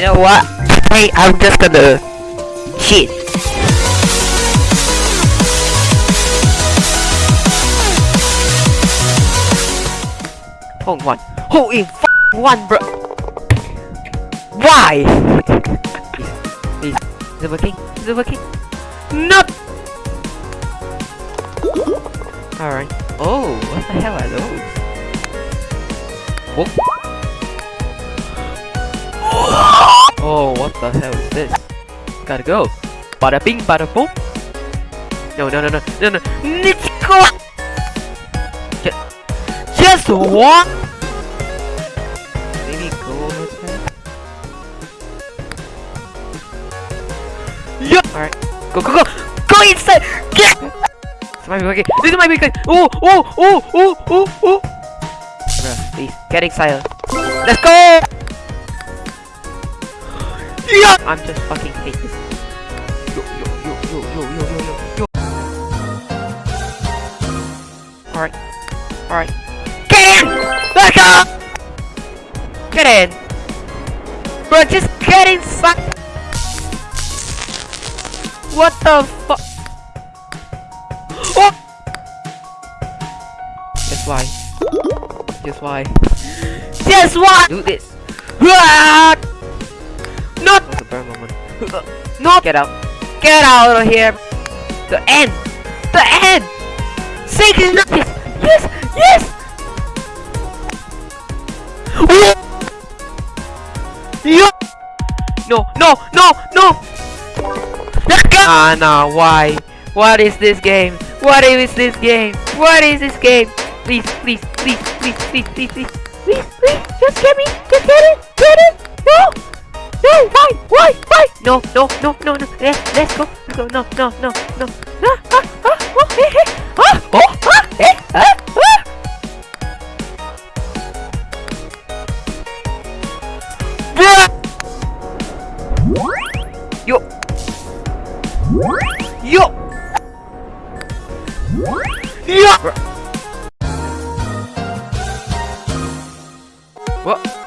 You know what? Hey, I'm just gonna cheat. Hold one. Hole in one, bro. Why? Please. Is it working? Is it working? No. Alright. Oh, what the hell are those? The hell is this? Gotta go. Bada bing, bada boom. No, no, no, no, no, no. Nichiko! Just, just one. Maybe go over there. Yeah. All right. Go, go, go, go inside. Get. This might be working. This might be good. Oh, oh, oh, oh, oh, oh. Bruh, please get inside. Let's go. Yeah. I'm just fucking hate this. Yo, yo, yo, yo, yo, yo, yo, yo, yo. Alright. Alright. Get in! Let's go! Get in! Bro, just get inside! What the fuck? Oh! Just why? Just why? Just why? Do this! Ah! No! Get out! Get out of here! The end! The end! Sink is not yes! Yes! Yes! Yo! No! No! No! No! Ah, no! Why? What is this game? What is this game? What is this game? Please, please, please, please, please, please, please, please, please, just get me, just get it, no, no, no, no, no, eh, let's go, go, no, no, no, no, ah, ah, ah, oh, eh, eh, ah, oh, ah, eh, ah, ah. Yo. Yo. Yo. What?